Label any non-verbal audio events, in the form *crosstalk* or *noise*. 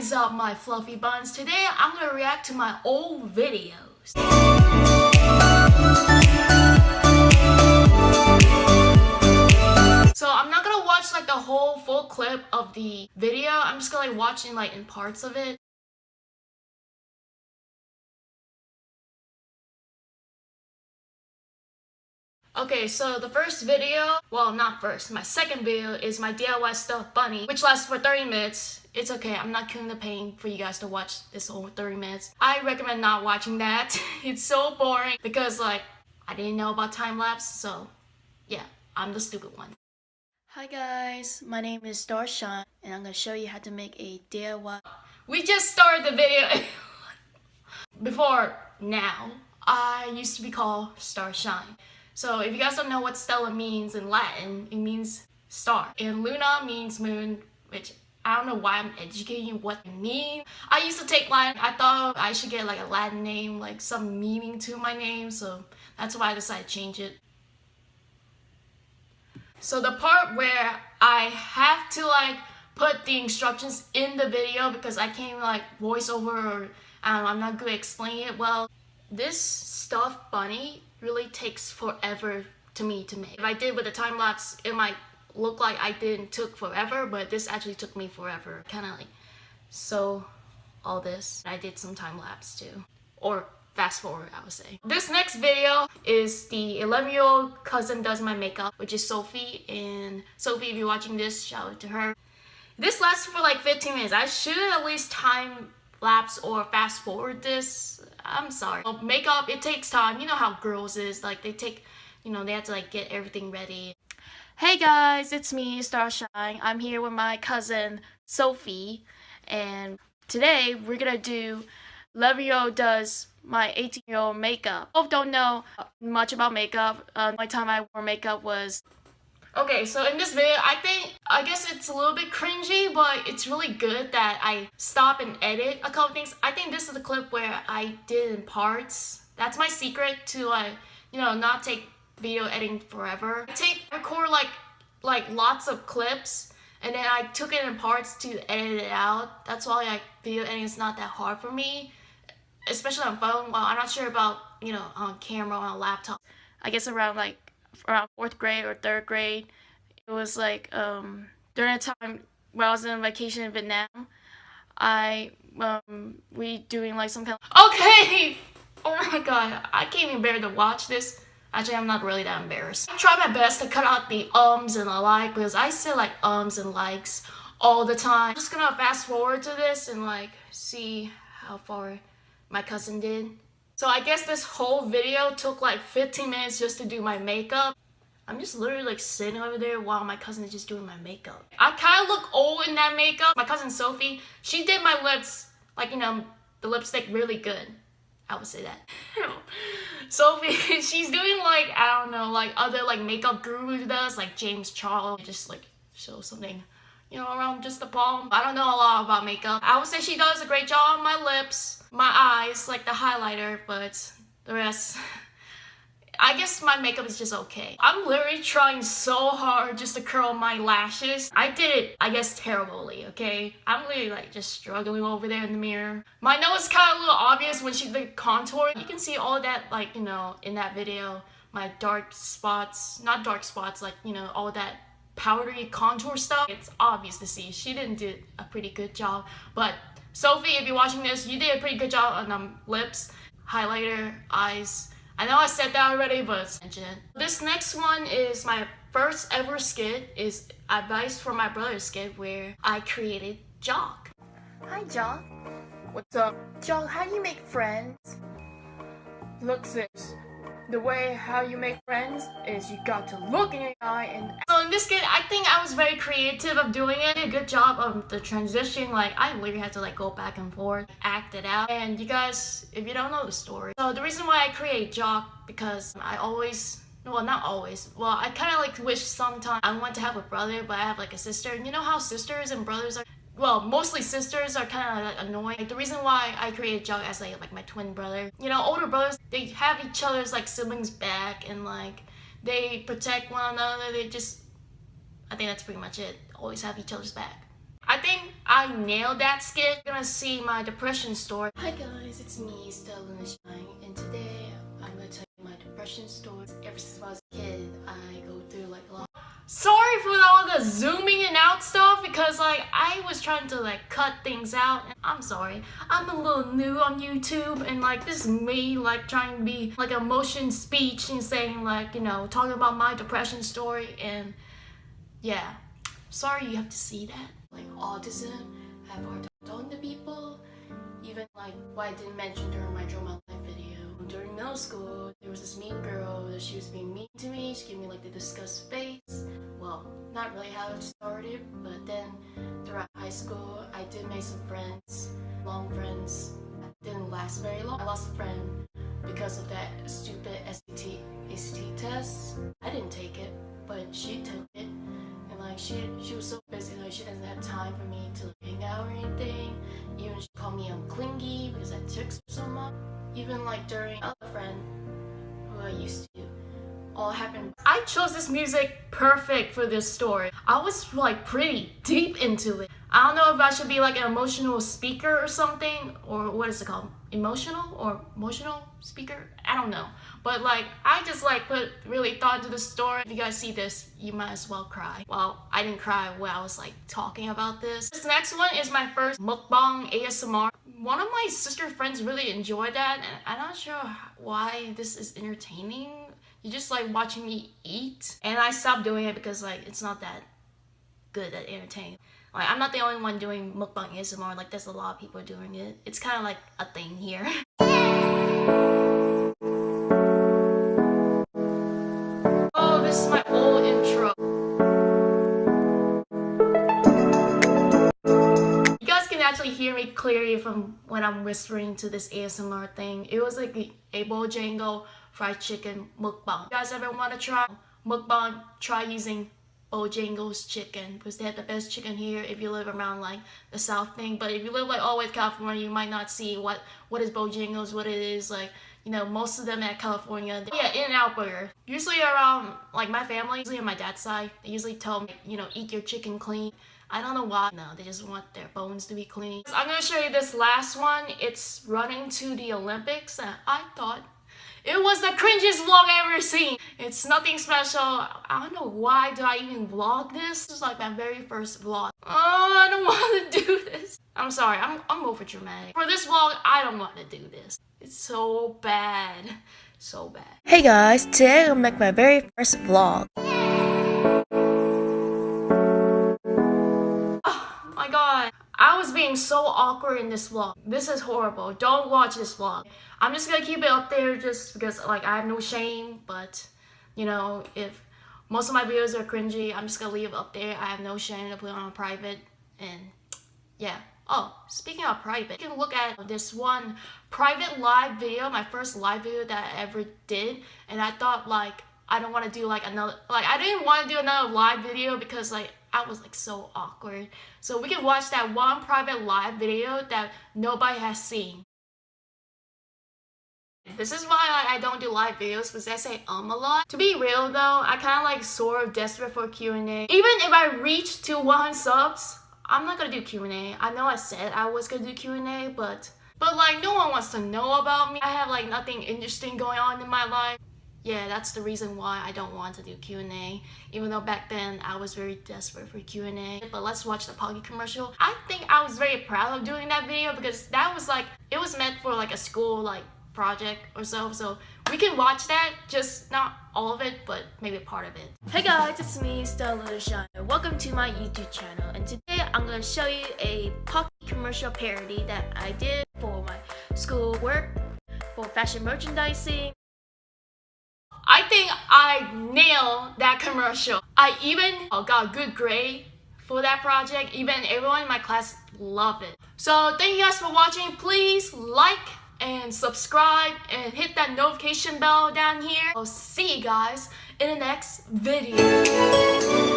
is up my fluffy buns? Today I'm gonna react to my old videos. So I'm not gonna watch like the whole full clip of the video. I'm just gonna like watching like in parts of it. Okay, so the first video, well not first, my second video is my DIY stuffed bunny, which lasts for 30 minutes. It's okay, I'm not killing the pain for you guys to watch this whole 30 minutes. I recommend not watching that. *laughs* it's so boring because like, I didn't know about time-lapse, so yeah, I'm the stupid one. Hi guys, my name is Starshine, and I'm gonna show you how to make a DIY. We just started the video. *laughs* Before now, I used to be called Starshine. So if you guys don't know what Stella means in Latin, it means star. And Luna means moon, which I don't know why I'm educating you what it means. I used to take Latin. I thought I should get like a Latin name, like some meaning to my name. So that's why I decided to change it. So the part where I have to like put the instructions in the video because I can't even, like voice over or um, I'm not good at explaining it well. This stuffed bunny really takes forever to me to make. If I did with a time lapse, it might look like I didn't took forever, but this actually took me forever. Kind of like so all this. I did some time lapse too. Or fast forward, I would say. This next video is the 11 year old cousin does my makeup, which is Sophie. And Sophie, if you're watching this, shout out to her. This lasts for like 15 minutes. I should at least time lapse or fast forward this. I'm sorry. Makeup, it takes time. You know how girls is. Like they take, you know, they have to like get everything ready. Hey guys, it's me, Starshine. I'm here with my cousin, Sophie. And today we're gonna do Levio does my 18 year old makeup. Both don't know much about makeup. Uh, only time I wore makeup was Okay, so in this video, I think, I guess it's a little bit cringy, but it's really good that I stop and edit a couple things. I think this is the clip where I did in parts. That's my secret to like, you know, not take video editing forever. I take, record like, like lots of clips and then I took it in parts to edit it out. That's why like video editing is not that hard for me, especially on phone. Well, I'm not sure about, you know, on camera, on laptop. I guess around like around fourth grade or third grade. It was like um, during a time when I was on vacation in Vietnam. I um, we doing like some kind of okay. *laughs* Oh my god, I can't even bear to watch this. Actually, I'm not really that embarrassed. I try my best to cut out the ums and the like because I say like ums and likes all the time. I'm just gonna fast forward to this and like see how far my cousin did. So I guess this whole video took like 15 minutes just to do my makeup. I'm just literally like sitting over there while my cousin is just doing my makeup. I kind of look old in that makeup. My cousin Sophie, she did my lips, like, you know, the lipstick really good. I would say that. *laughs* Sophie, *laughs* she's doing like, I don't know, like other like makeup guru does, like James Charles, just like show something you know, around just the palm. I don't know a lot about makeup. I would say she does a great job on my lips, my eyes, like the highlighter, but the rest... *laughs* I guess my makeup is just okay. I'm literally trying so hard just to curl my lashes. I did it, I guess, terribly, okay? I'm literally like just struggling over there in the mirror. My nose is kind of a little obvious when she did contour. You can see all that, like, you know, in that video. My dark spots, not dark spots, like, you know, all that powdery contour stuff. It's obvious to see she didn't do a pretty good job. But Sophie, if you're watching this, you did a pretty good job on um, lips, highlighter, eyes. I know I said that already, but this next one is my first ever skit is advice for my brother's skit where I created Jock. Hi Jock. What's up? Jock, how do you make friends? Look sis, the way how you make friends is you got to look in your eye and so in this skit i think i was very creative of doing it. A good job of the transition. Like i literally had to like go back and forth act it out. And you guys if you don't know the story so the reason why i create jock because i always well not always well i kind of like wish sometimes i want to have a brother but i have like a sister. And you know how sisters and brothers are well, mostly sisters are kind of like annoying. Like, the reason why I created Jock as like, like my twin brother, you know, older brothers, they have each other's like siblings back and like they protect one another. They just, I think that's pretty much it. Always have each other's back. I think I nailed that skit. Gonna see my depression story. Hi guys, it's me, Stella and today I'm gonna tell you my depression story. Ever since I was a kid, I Sorry for all the zooming and out stuff because like I was trying to like cut things out. I'm sorry. I'm a little new on YouTube and like this is me like trying to be like a motion speech and saying like, you know, talking about my depression story and yeah. Sorry you have to see that like autism, have hard time talking to people, even like what I didn't mention during my drama Life video. During middle school, there was this mean girl that she was being mean to me, she gave me like the disgust face. Well, not really how it started, but then throughout high school, I did make some friends, long friends. Didn't last very long. I lost a friend because of that stupid SAT, ACT test. I didn't take it, but she took it And like she she was so busy like she doesn't have time for me to hang out or anything even she called me I'm clingy because I took so much even like during other friend who I used to all happened. I chose this music perfect for this story. I was like pretty deep into it. I don't know if I should be like an emotional speaker or something or what is it called? Emotional or emotional speaker? I don't know. But like I just like put really thought into the story. If you guys see this you might as well cry. Well I didn't cry when I was like talking about this. This next one is my first mukbang ASMR one of my sister friends really enjoyed that and I'm not sure why this is entertaining you just like watching me eat and I stopped doing it because like it's not that good at entertaining like, I'm not the only one doing mukbang ASMR, like there's a lot of people doing it. It's kind of like a thing here. *laughs* oh, this is my old intro. You guys can actually hear me clearly from when I'm whispering to this ASMR thing. It was like a Bojangles fried chicken mukbang. You guys ever want to try mukbang? Try using Bojangles chicken because they have the best chicken here if you live around like the south thing. But if you live like all the way California you might not see what what is Bojangles what it is like you know most of them at California. Yeah In-N-Out Burger. Usually around like my family usually on my dad's side they usually tell me you know eat your chicken clean. I don't know why. No they just want their bones to be clean. I'm gonna show you this last one. It's running to the Olympics and I thought it was the cringiest vlog I ever seen. It's nothing special. I don't know why do I even vlog this. This is like my very first vlog. Oh, I don't *laughs* want to do this. I'm sorry, I'm, I'm over dramatic. For this vlog, I don't want to do this. It's so bad. So bad. Hey guys, today I'm gonna make my very first vlog. I was being so awkward in this vlog. This is horrible. Don't watch this vlog. I'm just gonna keep it up there just because like I have no shame, but you know, if most of my videos are cringy, I'm just gonna leave it up there. I have no shame to put on private and yeah. Oh, speaking of private, you can look at this one private live video, my first live video that I ever did, and I thought like I don't want to do like another like I didn't want to do another live video because like I was like so awkward. So we can watch that one private live video that nobody has seen. This is why I don't do live videos because I say um a lot. To be real though, I kind of like sort of desperate for Q&A. Even if I reach to 100 subs, I'm not gonna do Q&A. I know I said I was gonna do Q&A, but but like no one wants to know about me. I have like nothing interesting going on in my life yeah, that's the reason why I don't want to do Q&A. Even though back then I was very desperate for Q&A. But let's watch the Pocky commercial. I think I was very proud of doing that video because that was like, it was meant for like a school like project or so. So we can watch that, just not all of it, but maybe part of it. Hey guys, it's me, Stella Shine. Welcome to my YouTube channel. And today I'm to show you a Pocky commercial parody that I did for my school work, for fashion merchandising, I think I nailed that commercial. I even uh, got a good grade for that project. Even everyone in my class loved it. So thank you guys for watching. Please like and subscribe and hit that notification bell down here. I'll see you guys in the next video.